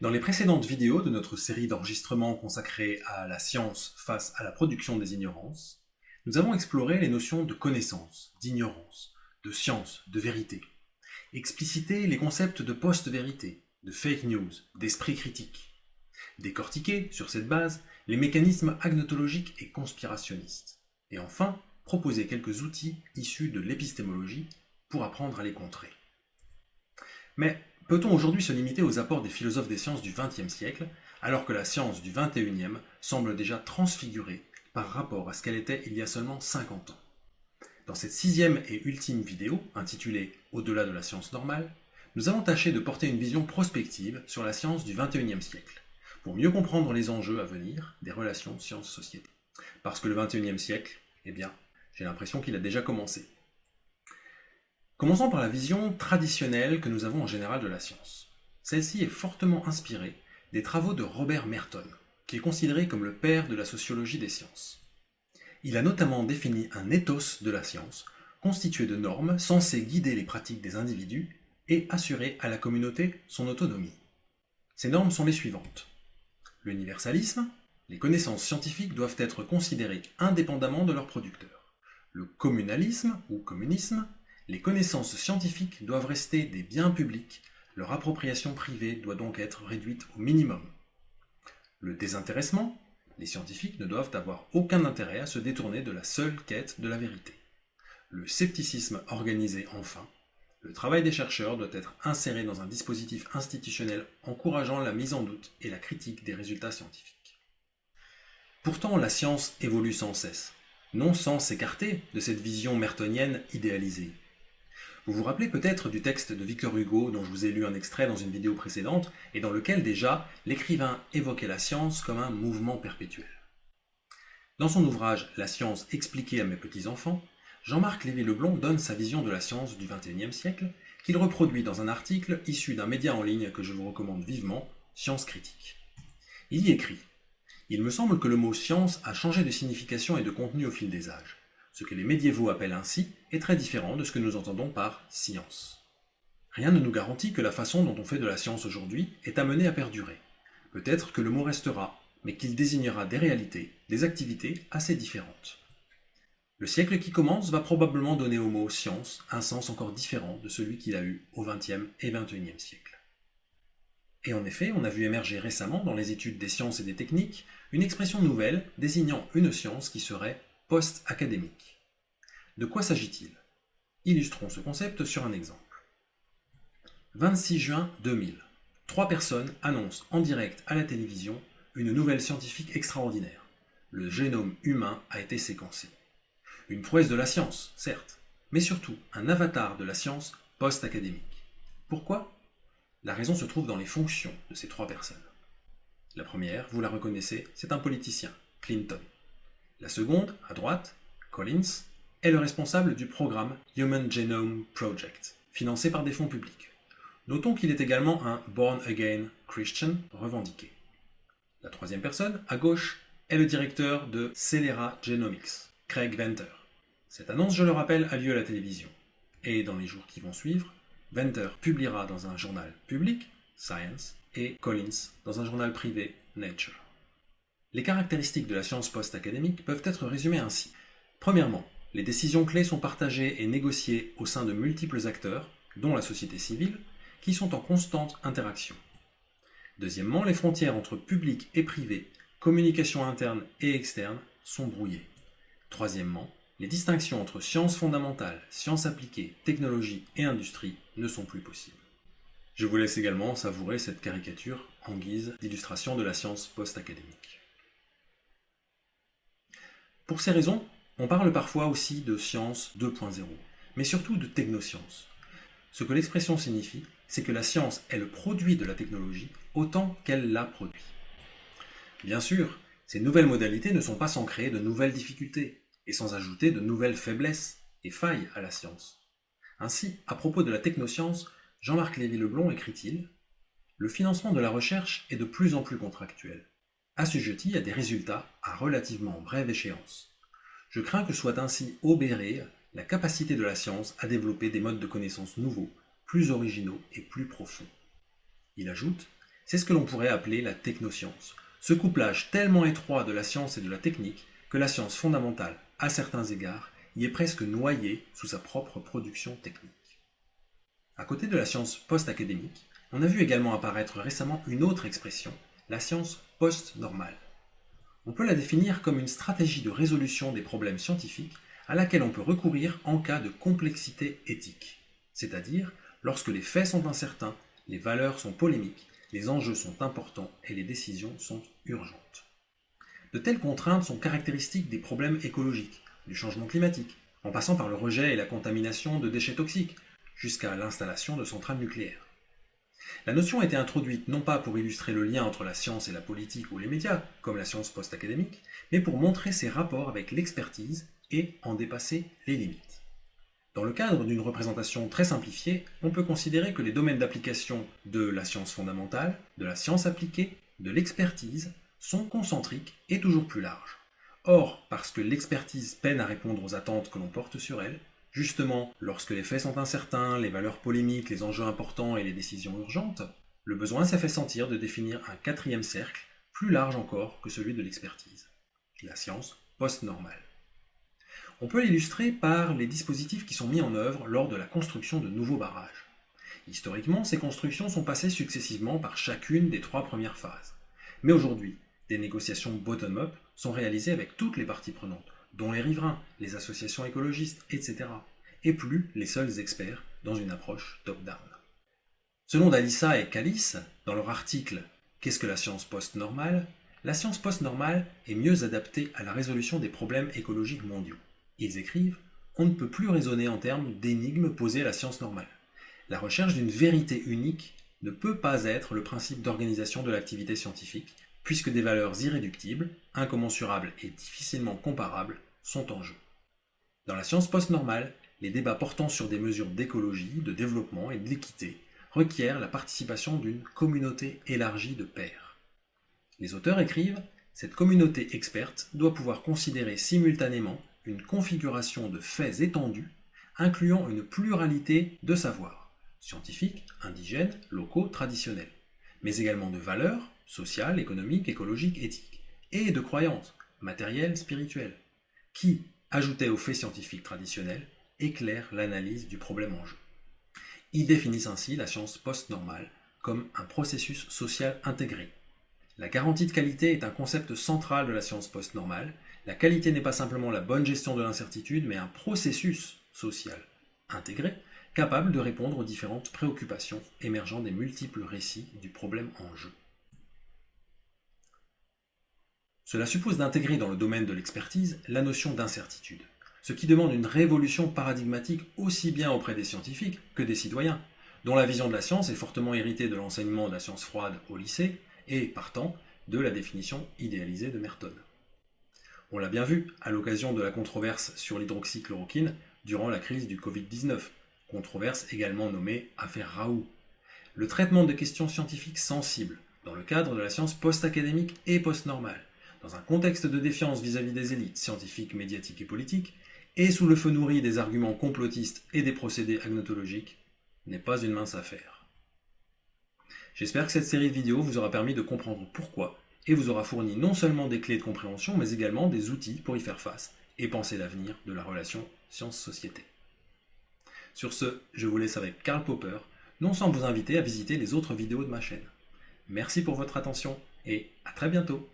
Dans les précédentes vidéos de notre série d'enregistrements consacrée à la science face à la production des ignorances, nous avons exploré les notions de connaissance, d'ignorance, de science, de vérité, explicité les concepts de post-vérité, de fake news, d'esprit critique, décortiqué, sur cette base, les mécanismes agnotologiques et conspirationnistes, et enfin, proposer quelques outils issus de l'épistémologie pour apprendre à les contrer. Mais peut-on aujourd'hui se limiter aux apports des philosophes des sciences du XXe siècle, alors que la science du XXIe semble déjà transfigurée par rapport à ce qu'elle était il y a seulement 50 ans? Dans cette sixième et ultime vidéo, intitulée « Au-delà de la science normale », nous allons tâcher de porter une vision prospective sur la science du XXIe siècle, pour mieux comprendre les enjeux à venir des relations sciences-société. Parce que le XXIe siècle, eh bien, j'ai l'impression qu'il a déjà commencé. Commençons par la vision traditionnelle que nous avons en général de la science. Celle-ci est fortement inspirée des travaux de Robert Merton, qui est considéré comme le père de la sociologie des sciences. Il a notamment défini un ethos de la science, constitué de normes censées guider les pratiques des individus et assurer à la communauté son autonomie. Ces normes sont les suivantes. L'universalisme, les connaissances scientifiques doivent être considérées indépendamment de leurs producteurs. Le communalisme ou communisme, les connaissances scientifiques doivent rester des biens publics, leur appropriation privée doit donc être réduite au minimum. Le désintéressement, les scientifiques ne doivent avoir aucun intérêt à se détourner de la seule quête de la vérité. Le scepticisme organisé enfin, le travail des chercheurs doit être inséré dans un dispositif institutionnel encourageant la mise en doute et la critique des résultats scientifiques. Pourtant, la science évolue sans cesse, non sans s'écarter de cette vision mertonienne idéalisée. Vous vous rappelez peut-être du texte de Victor Hugo dont je vous ai lu un extrait dans une vidéo précédente et dans lequel déjà l'écrivain évoquait la science comme un mouvement perpétuel. Dans son ouvrage La science expliquée à mes petits-enfants, Jean-Marc Lévy-Leblond donne sa vision de la science du XXIe siècle qu'il reproduit dans un article issu d'un média en ligne que je vous recommande vivement, Science Critique. Il y écrit « Il me semble que le mot science a changé de signification et de contenu au fil des âges. Ce que les médiévaux appellent ainsi est très différent de ce que nous entendons par science. Rien ne nous garantit que la façon dont on fait de la science aujourd'hui est amenée à perdurer. Peut-être que le mot restera, mais qu'il désignera des réalités, des activités assez différentes. Le siècle qui commence va probablement donner au mot science un sens encore différent de celui qu'il a eu au XXe et XXIe siècle. Et en effet, on a vu émerger récemment dans les études des sciences et des techniques une expression nouvelle désignant une science qui serait post-académique. De quoi s'agit-il? Illustrons ce concept sur un exemple. 26 juin 2000. Trois personnes annoncent en direct à la télévision une nouvelle scientifique extraordinaire. Le génome humain a été séquencé. Une prouesse de la science, certes, mais surtout un avatar de la science post-académique. Pourquoi? La raison se trouve dans les fonctions de ces trois personnes. La première, vous la reconnaissez, c'est un politicien, Clinton. La seconde, à droite, Collins, est le responsable du programme Human Genome Project, financé par des fonds publics. Notons qu'il est également un Born Again Christian revendiqué. La troisième personne, à gauche, est le directeur de Celera Genomics, Craig Venter. Cette annonce, je le rappelle, a lieu à la télévision. Et dans les jours qui vont suivre, Venter publiera dans un journal public, Science, et Collins dans un journal privé, Nature. Les caractéristiques de la science post-académique peuvent être résumées ainsi. Premièrement, les décisions clés sont partagées et négociées au sein de multiples acteurs, dont la société civile, qui sont en constante interaction. Deuxièmement, les frontières entre public et privé, communication interne et externe, sont brouillées. Troisièmement, les distinctions entre sciences fondamentales, sciences appliquées, technologie et industrie ne sont plus possibles. Je vous laisse également savourer cette caricature en guise d'illustration de la science post-académique. Pour ces raisons, on parle parfois aussi de science 2.0, mais surtout de technoscience. Ce que l'expression signifie, c'est que la science est le produit de la technologie autant qu'elle la produit. Bien sûr, ces nouvelles modalités ne sont pas sans créer de nouvelles difficultés, et sans ajouter de nouvelles faiblesses et failles à la science. Ainsi, à propos de la technoscience, Jean-Marc Lévy-Leblond écrit-il « Le financement de la recherche est de plus en plus contractuel assujetti à des résultats à relativement brève échéance. Je crains que soit ainsi obérée la capacité de la science à développer des modes de connaissance nouveaux, plus originaux et plus profonds. Il ajoute C'est ce que l'on pourrait appeler la technoscience. Ce couplage tellement étroit de la science et de la technique que la science fondamentale, à certains égards, y est presque noyée sous sa propre production technique. À côté de la science post-académique, on a vu également apparaître récemment une autre expression, la science post-normale. On peut la définir comme une stratégie de résolution des problèmes scientifiques à laquelle on peut recourir en cas de complexité éthique, c'est-à-dire lorsque les faits sont incertains, les valeurs sont polémiques, les enjeux sont importants et les décisions sont urgentes. De telles contraintes sont caractéristiques des problèmes écologiques, du changement climatique, en passant par le rejet et la contamination de déchets toxiques, jusqu'à l'installation de centrales nucléaires. La notion a été introduite non pas pour illustrer le lien entre la science et la politique ou les médias, comme la science post-académique, mais pour montrer ses rapports avec l'expertise et en dépasser les limites. Dans le cadre d'une représentation très simplifiée, on peut considérer que les domaines d'application de la science fondamentale, de la science appliquée, de l'expertise sont concentriques et toujours plus larges. Or, parce que l'expertise peine à répondre aux attentes que l'on porte sur elle, Justement, lorsque les faits sont incertains, les valeurs polémiques, les enjeux importants et les décisions urgentes, le besoin s'est fait sentir de définir un quatrième cercle, plus large encore que celui de l'expertise, la science post-normale. On peut l'illustrer par les dispositifs qui sont mis en œuvre lors de la construction de nouveaux barrages. Historiquement, ces constructions sont passées successivement par chacune des trois premières phases. Mais aujourd'hui, des négociations bottom-up sont réalisées avec toutes les parties prenantes, dont les riverains, les associations écologistes, etc., et plus les seuls experts dans une approche top-down. Selon Dalissa et Calice, dans leur article Qu'est-ce que la science post-normale? la science post-normale est mieux adaptée à la résolution des problèmes écologiques mondiaux. Ils écrivent On ne peut plus raisonner en termes d'énigmes posées à la science normale. La recherche d'une vérité unique ne peut pas être le principe d'organisation de l'activité scientifique, puisque des valeurs irréductibles, incommensurables et difficilement comparables sont en jeu. Dans la science post-normale, les débats portant sur des mesures d'écologie, de développement et de l'équité requièrent la participation d'une communauté élargie de pairs. Les auteurs écrivent Cette communauté experte doit pouvoir considérer simultanément une configuration de faits étendus, incluant une pluralité de savoirs, scientifiques, indigènes, locaux, traditionnels, mais également de valeurs, sociales, économiques, écologiques, éthiques, et de croyances, matérielles, spirituelles, qui, ajoutés aux faits scientifiques traditionnels, éclairent l'analyse du problème en jeu. Ils définissent ainsi la science post-normale comme un processus social intégré. La garantie de qualité est un concept central de la science post-normale. La qualité n'est pas simplement la bonne gestion de l'incertitude, mais un processus social intégré, capable de répondre aux différentes préoccupations émergeant des multiples récits du problème en jeu. Cela suppose d'intégrer dans le domaine de l'expertise la notion d'incertitude, ce qui demande une révolution paradigmatique aussi bien auprès des scientifiques que des citoyens, dont la vision de la science est fortement héritée de l'enseignement de la science froide au lycée et, partant, de la définition idéalisée de Merton. On l'a bien vu à l'occasion de la controverse sur l'hydroxychloroquine durant la crise du Covid-19, controverse également nommée affaire Raoult. Le traitement de questions scientifiques sensibles dans le cadre de la science post-académique et post-normale dans un contexte de défiance vis-à-vis des élites scientifiques, médiatiques et politiques, et sous le feu nourri des arguments complotistes et des procédés agnotologiques, n'est pas une mince affaire. J'espère que cette série de vidéos vous aura permis de comprendre pourquoi, et vous aura fourni non seulement des clés de compréhension, mais également des outils pour y faire face, et penser l'avenir de la relation science-société. Sur ce, je vous laisse avec Karl Popper, non sans vous inviter à visiter les autres vidéos de ma chaîne. Merci pour votre attention, et à très bientôt